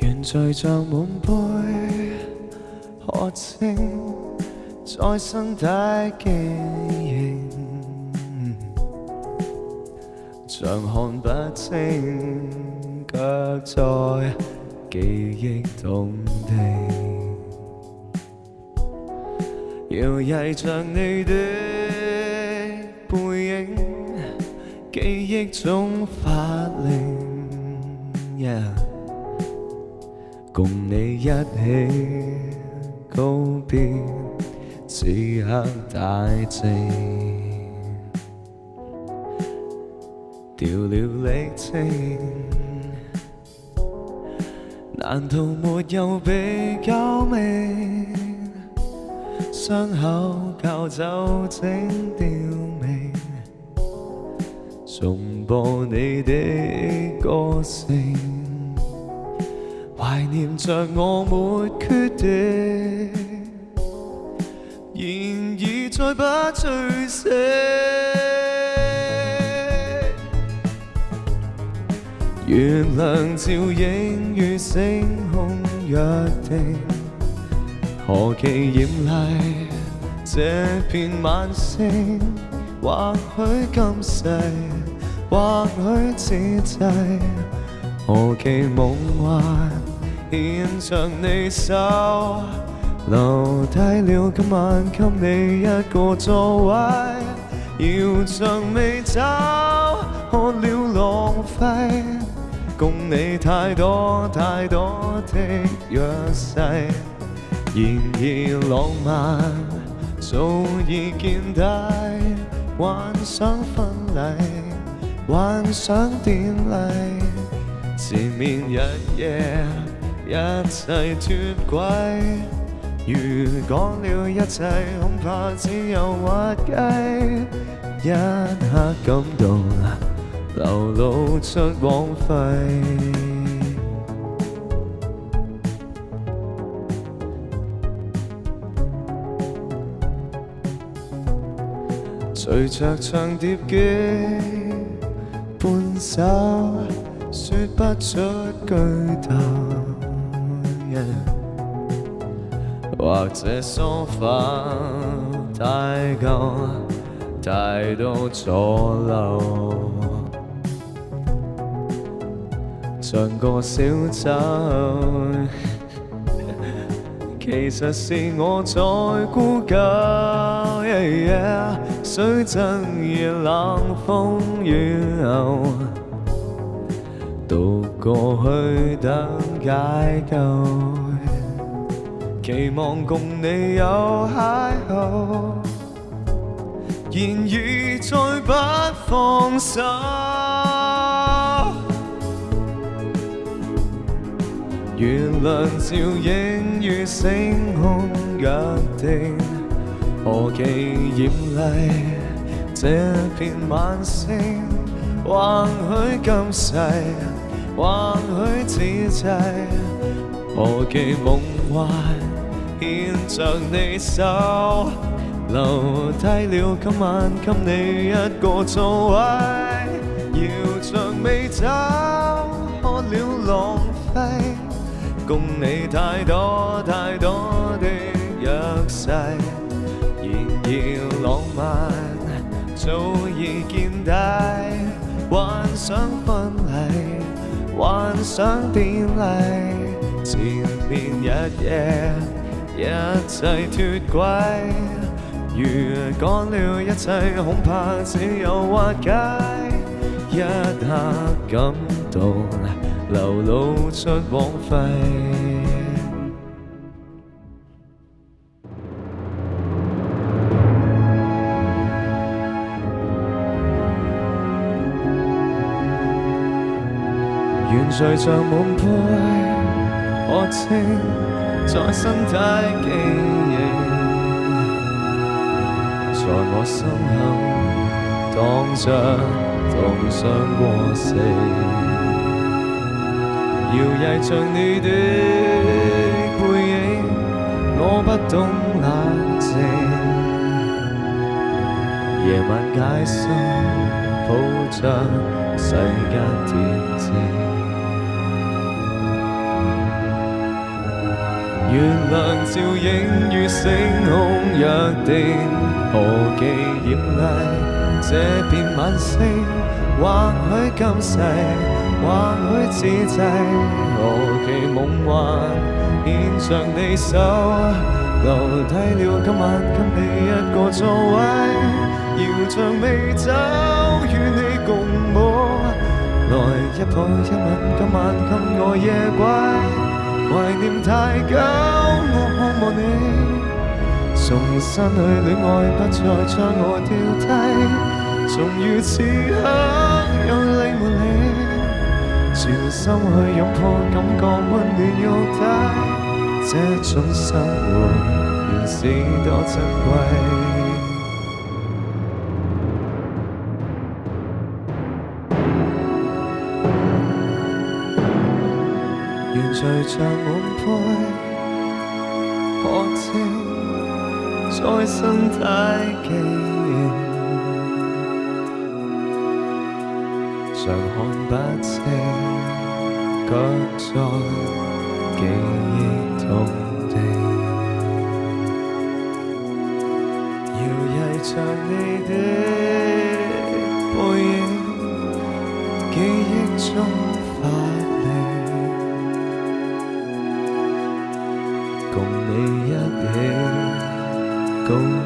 愿聚着满杯可清，在心底惊醒，常看不清，却在记忆中地。摇曳着你的背影，记忆中发亮。共你一起告别，此刻大静，掉了历程，难道没有比较命？伤口靠酒精吊命，重播你的歌声，怀念着我没决定，然而再不醉死。月亮照影与星空约定，何其艳丽。这片晚星，或许今世，或许此际，何其梦幻，牵着你手，留低了今晚，给你一个座位，要着美酒，喝了浪费，共你太多太多的弱势，然而浪漫。早已见底，幻想婚礼，幻想典礼，缠绵日夜，一切脱轨。如讲了一切，恐怕只有滑稽。一刻感动，流露出枉费。随着唱碟机半首，说不出句谈，或者梳化太旧，太多阻留，像个小丑，其实是我在孤家。水尽夜冷，风雨后，独个去等解救，期望共你有邂逅，言语再不放手。月亮照影于星空约定。何其艳丽，这片晚星。或许今世，或许此际。何其梦幻，牵着你手，留低了今晚，给你一个座位。摇像未走，喝了浪费，共你太多太多的约誓。早已见底，幻想婚礼，幻想典礼，前面一夜，一切脱轨。如干了一切，恐怕只有滑解。一刻感动，流露出枉费。悬垂着满杯，喝清在心底记形，在我心口荡着痛伤过死，摇曳着你的背影，我不懂冷静，夜晚解心抱着。世界恬静，月亮照映于星空约定，何其艳丽。这边晚星，或许今世，或许此际，何其梦幻，牵上你手，留低了今晚，给你一个座位，摇着美酒，与你共。来一抱一吻，今晚给我夜归，怀念太久，我盼望你。重新去恋爱，不再将我丢低。重如此刻有你没你，全心去拥抱，感觉温暖肉体。这种生活，原是多珍贵。连随着满杯，看清在心底记忆，常看不清，却在记忆土地，摇曳着你的背影，记忆中发。Don't.